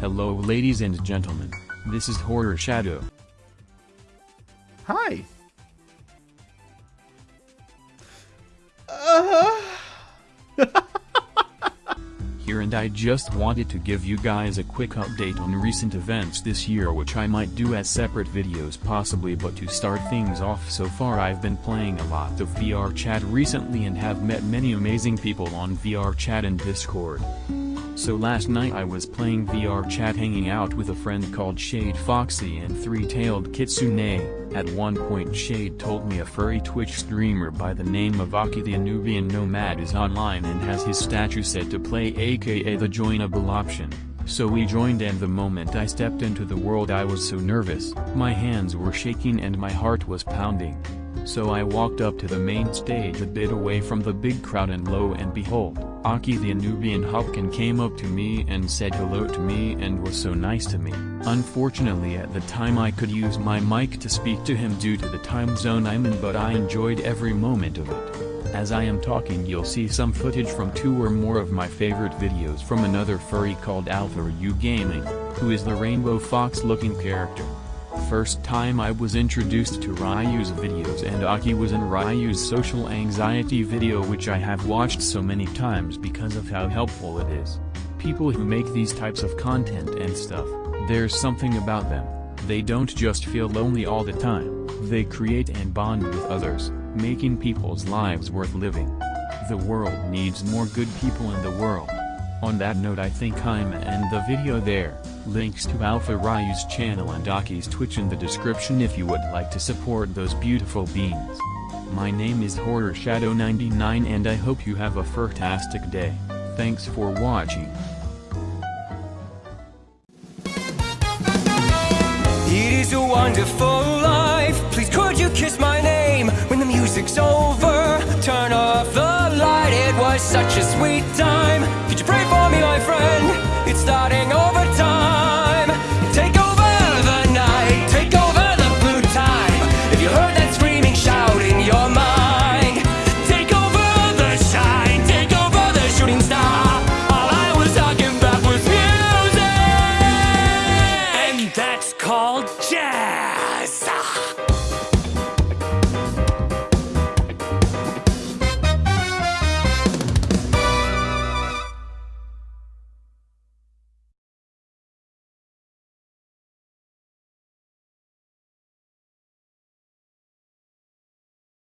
Hello ladies and gentlemen, this is Horror Shadow. Hi. Uh-huh. Here and I just wanted to give you guys a quick update on recent events this year which I might do as separate videos possibly but to start things off so far I've been playing a lot of VR chat recently and have met many amazing people on VR chat and Discord. So last night I was playing VR chat hanging out with a friend called Shade Foxy and Three-Tailed Kitsune. At one point Shade told me a furry Twitch streamer by the name of Aki the Anubian Nomad is online and has his statue set to play aka the joinable option. So we joined and the moment I stepped into the world I was so nervous, my hands were shaking and my heart was pounding. So I walked up to the main stage a bit away from the big crowd and lo and behold, Aki the Anubian Hupkin came up to me and said hello to me and was so nice to me. Unfortunately at the time I could use my mic to speak to him due to the time zone I'm in but I enjoyed every moment of it. As I am talking you'll see some footage from two or more of my favorite videos from another furry called Alpha Ryu Gaming, who is the rainbow fox looking character. First time I was introduced to Ryu's videos and Aki was in Ryu's social anxiety video which I have watched so many times because of how helpful it is. People who make these types of content and stuff, there's something about them, they don't just feel lonely all the time, they create and bond with others, making people's lives worth living. The world needs more good people in the world. On that note I think I'm end the video there, links to Alpha Ryu's channel and Aki's Twitch in the description if you would like to support those beautiful beings. My name is Horror Shadow 99 and I hope you have a fantastic day, thanks for watching. It is a wonderful life.